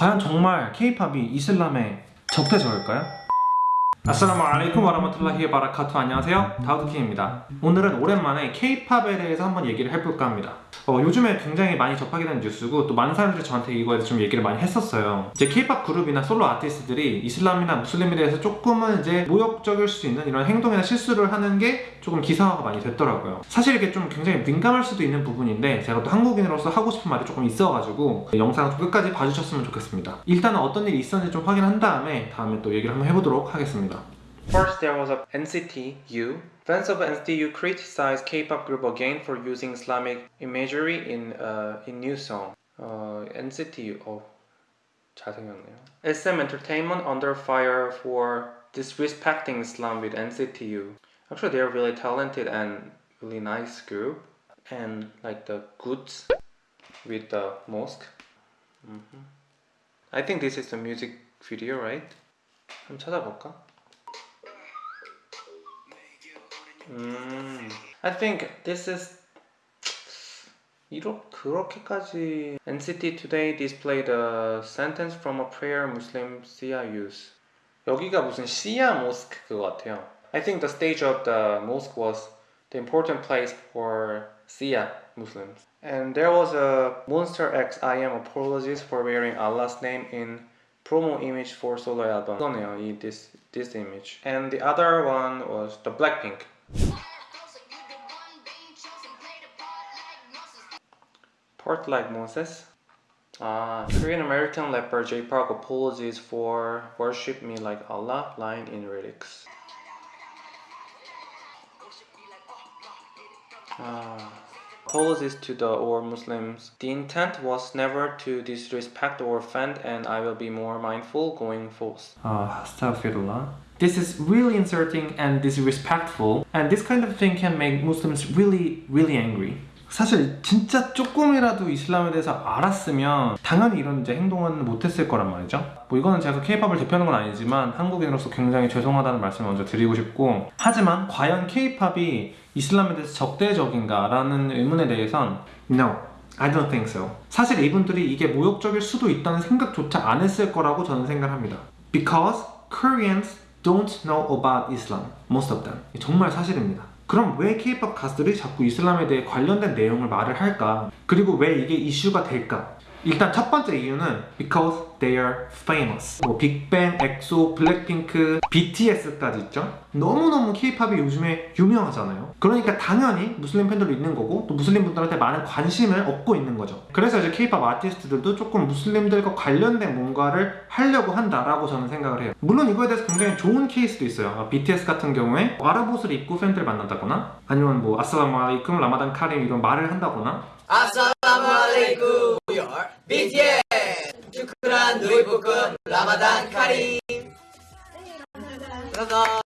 과연 정말 케이팝이 이슬람의 적대적일까요? 아싸라무 알레이쿰 와라마툴라히 바라카투 안녕하세요. 다우드킹입니다. 오늘은 오랜만에 케이팝에 대해서 한번 얘기를 해볼까 합니다. 어, 요즘에 굉장히 많이 접하게 되는 뉴스고 또 많은 사람들이 저한테 이거에 대해서 좀 얘기를 많이 했었어요. 이제 케이팝 그룹이나 솔로 아티스트들이 이슬람이나 무슬림에 대해서 조금은 이제 모욕적일 수 있는 이런 행동이나 실수를 하는 게 조금 기사화가 많이 됐더라고요 사실 이게 좀 굉장히 민감할 수도 있는 부분인데 제가 또 한국인으로서 하고 싶은 말이 조금 있어가지고 영상 끝까지 봐주셨으면 좋겠습니다 일단은 어떤 일이 있었는지 좀 확인한 다음에 다음에 또 얘기를 한번 해보도록 하겠습니다 First, there was a NCT U. Fans of NCT U criticized K-pop group again for using Islamic imagery in uh, in new song. Uh, NCT U. 어, 잘생겼네요. SM Entertainment under fire for disrespecting Islam with NCT U. Actually, they're really talented and really nice group, and like the goods with the mosque. Mhm. I think this is the music video, right? 한번 찾아볼까? 음, I think this is 이렇게 그렇게까지 NCT Today displayed a sentence from a prayer Muslim Shia use. 여기가 무슨 시아 모스크 그거 같아요. I think the stage of the mosque was the important place for Shia Muslims. And there was a Monster X. I am apologies for wearing Allah's name in promo image for solo album. This, this image. And the other one was the Blackpink. Part like Moses. Ah, Korean American rapper J Park apologies for Worship Me Like Allah line in lyrics. Ah, apologies to the all Muslims. The intent was never to disrespect or offend, and I will be more mindful going forth. Ah, astaghfirullah. This is really insulting and disrespectful, and this kind of thing can make Muslims really, really angry. 사실 진짜 조금이라도 이슬람에 대해서 알았으면 당연히 이런 이제 행동은 못했을 거란 말이죠. 뭐 이거는 제가 케이팝을 대표하는 건 아니지만 한국인으로서 굉장히 죄송하다는 말씀을 먼저 드리고 싶고 하지만 과연 케이팝이 이슬람에 대해서 적대적인가 라는 의문에 대해선 No, I don't think so. 사실 이분들이 이게 모욕적일 수도 있다는 생각조차 안 했을 거라고 저는 생각합니다. Because Koreans don't know about Islam Most of them. 정말 사실입니다 그럼 왜 케이팝 가수들이 자꾸 이슬람에 대해 관련된 내용을 말을 할까? 그리고 왜 이게 이슈가 될까? 일단 첫 번째 이유는 because they are famous. 뭐 빅뱅, 엑소, 블랙핑크, BTS까지 있죠? 너무너무 케이팝이 요즘에 유명하잖아요. 그러니까 당연히 무슬림 팬들도 있는 거고 또 무슬림 분들한테 많은 관심을 얻고 있는 거죠. 그래서 이제 케이팝 아티스트들도 조금 무슬림들과 관련된 뭔가를 하려고 한다라고 저는 생각을 해요. 물론 이거에 대해서 굉장히 좋은 케이스도 있어요. BTS 같은 경우에 아랍 옷을 입고 팬들을 만난다거나 아니면 뭐 아살라무 알레이쿰 라마단 카림 이런 말을 한다거나 Assalamualaikum BTS Pukun Ramadan Karim I think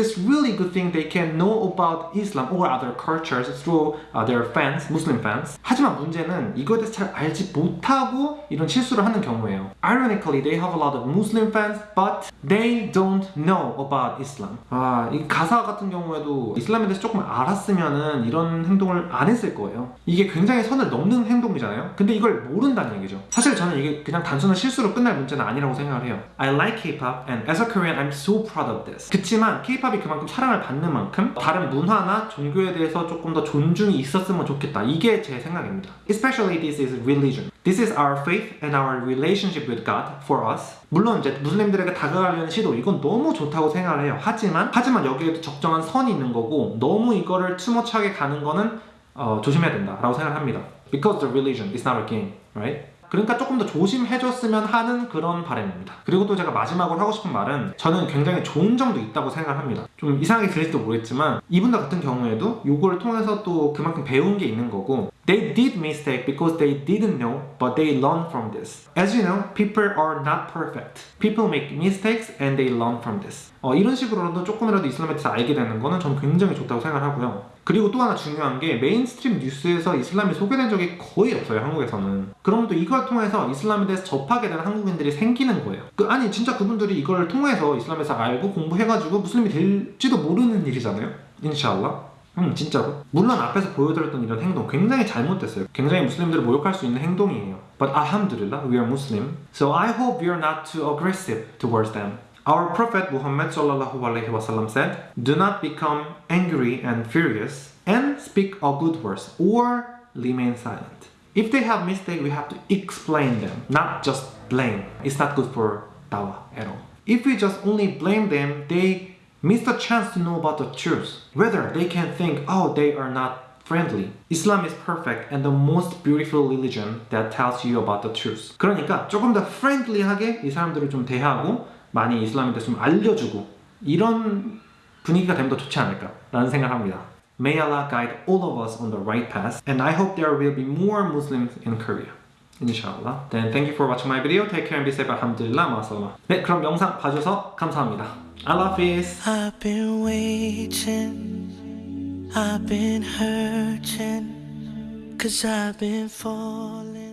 this is really good thing they can know about Islam or other cultures through uh, their fans, Muslim fans. 하지만 문제는 이거에 대해서 잘 알지 못하고 이런 실수를 하는 경우예요. Ironically, they have a lot of Muslim fans, but they don't know about Islam. 아, 이 가사 같은 경우에도 이슬람에 대해서 조금 알았으면은 이런 행동을 안 했을 거예요. 이게 굉장히 선을 넘는 행동이잖아요. 근데 이걸 모른다는 얘기죠. 사실 저는 이게 그냥 단순한 실수로 끝날 문제는 아니라고 생각을 해요. I like K-pop and as a Korean, I'm so proud of this. 그치만 K-팝이 그만큼 사랑을 받는 만큼 다른 문화나 종교에 대해서 조금 더 존중이 있었으면 좋겠다. 이게 제 생각입니다. Especially this is religion. This is our faith and our relationship with God for us. 물론 이제 무슬림들에게 다가가려는 시도 이건 너무 좋다고 생각을 해요. 하지만 하지만 여기에도 적정한 선이 있는 거고 너무 이거를 투머치하게 가는 거는 어, 조심해야 된다라고 생각합니다. Because the religion is not a game, right? 그러니까 조금 더 조심해줬으면 하는 그런 바람입니다. 그리고 또 제가 마지막으로 하고 싶은 말은 저는 굉장히 좋은 점도 있다고 생각합니다. 좀 이상하게 들릴지도 모르겠지만 이분들 같은 경우에도 요거를 통해서 또 그만큼 배운 게 있는 거고 They did mistake because they didn't know, but they learn from this. As you know, people are not perfect. People make mistakes and they learn from this. 어, 이런 식으로라도 조금이라도 이슬람에 대해서 알게 되는 거는 저는 굉장히 좋다고 생각하고요. 그리고 또 하나 중요한 게 mainstream 뉴스에서 이슬람이 소개된 적이 거의 없어요 한국에서는 그럼 또 이걸 통해서 이슬람에 대해서 접하게 되는 한국인들이 생기는 거예요 그, 아니 진짜 그분들이 이걸 통해서 이슬람에서 알고 공부해가지고 무슬림이 될지도 모르는 일이잖아요 인샬라 음 진짜로? 물론 앞에서 보여드렸던 이런 행동 굉장히 잘못됐어요. 굉장히 무슬림들을 모욕할 수 있는 행동이에요. But alhamdulillah, we are Muslim. So I hope are not too aggressive towards them. Our Prophet Muhammad sallallahu alaihi wasallam said, "Do not become angry and furious, and speak a good words, or remain silent. If they have mistake, we have to explain them, not just blame. It's not good for dawah at all. If we just only blame them, they miss the chance to know about the truth. Whether they can think, oh, they are not friendly. Islam is perfect and the most beautiful religion that tells you about the truth. 그러니까 조금 더 friendly하게 이 사람들을 좀 대하고 많이 이슬람에 대해서 좀 알려주고 이런 분위기가 되면 더 좋지 않을까 라는 생각을 합니다. May Allah guide all of us on the right path and I hope there will be more Muslims in Korea. Inshallah. Then thank you for watching my video. Take care and be safe. Alhamdulillah. 마살라. 네, 그럼 영상 봐주셔서 감사합니다. Allah Hafiz. I've been waiting, I've been hurting, cause I've been falling.